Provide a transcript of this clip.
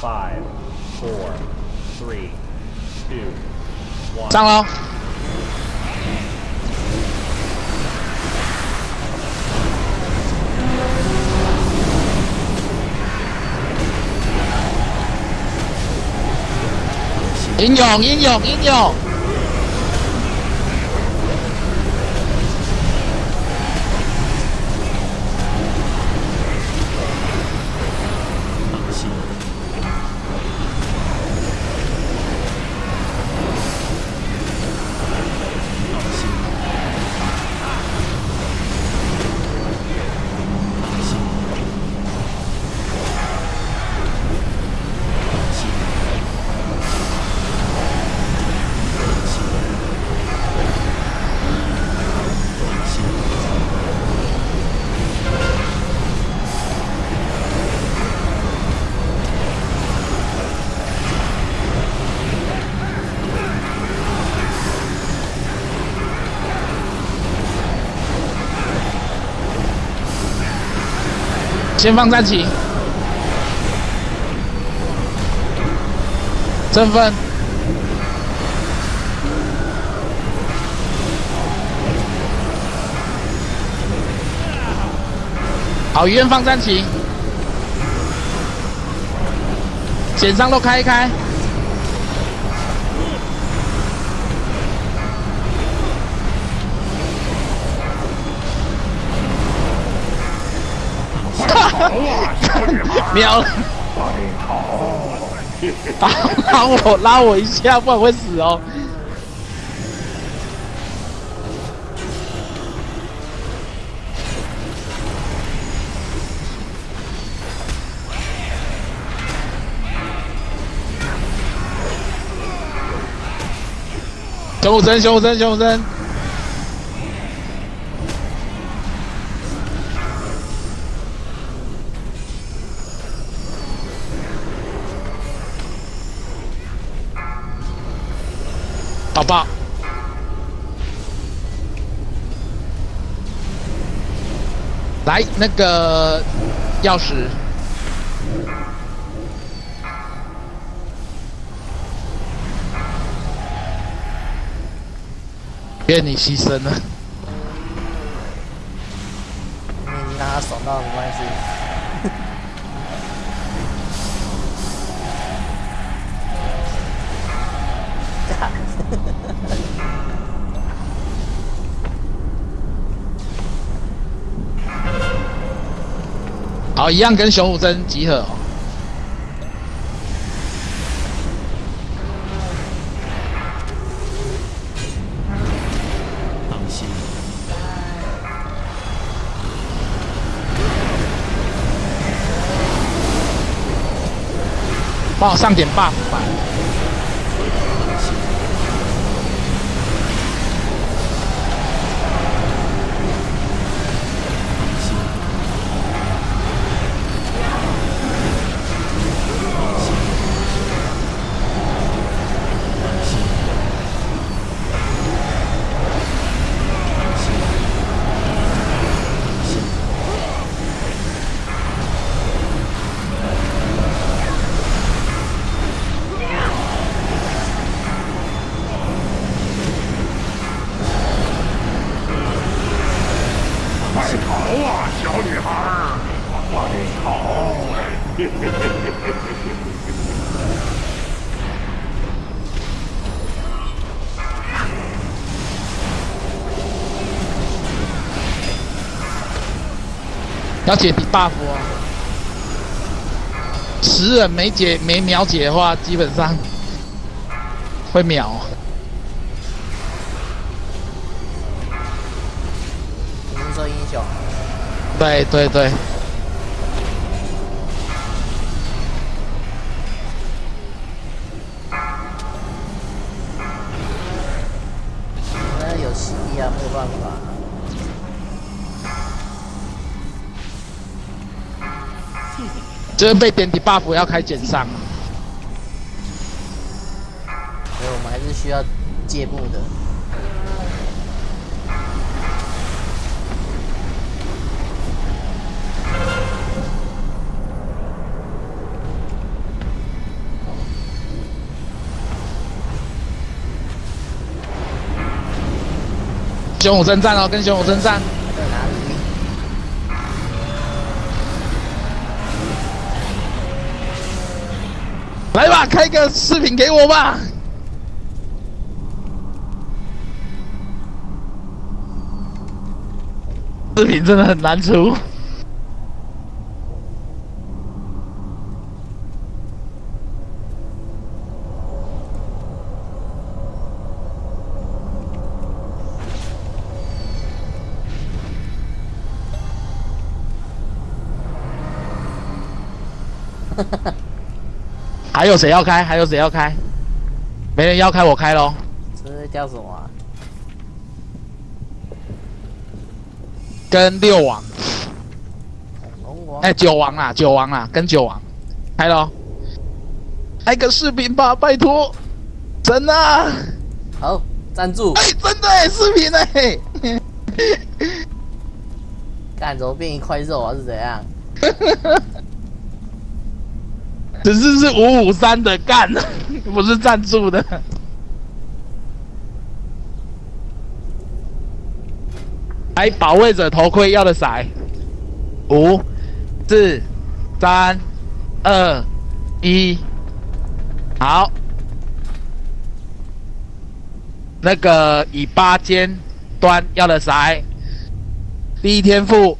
Five, four, three, two, one. 上喽！英勇，英勇，英勇！ 先放战旗，振奋，好，医院放战旗，减伤都开一开，秒了，拉拉我拉我一下，不然会死哦。熊武真，熊武真，熊武真。宝宝，来那个钥匙，愿你牺牲了。你你让他爽到没关系。好，一样跟熊武真集合、哦。放心，帮我上点 buff 吧。要解 debuff 哦。十人没解没秒解的话，基本上会秒。你是说英雄？对对对，有实力啊，没有办法。就是被点 debuff 要开减伤。所以我们还是需要借步的。雄武征战哦，跟雄武征战。来吧，开个视频给我吧。视频真的很难出。还有谁要开？还有谁要开？没人要开，我开喽。这叫什么啊？跟六王？哎，九王啦，九王啦，跟九王开喽。开个视频吧，拜托，真的啊。好，赞助哎，。真的哎，视频哎。干怎么变一块肉啊？是怎样？只是是五五三的干，不是赞助的。来，保卫者头盔要的骰，五、四、三、二、一，好。那个以八尖端要的骰，第一天赋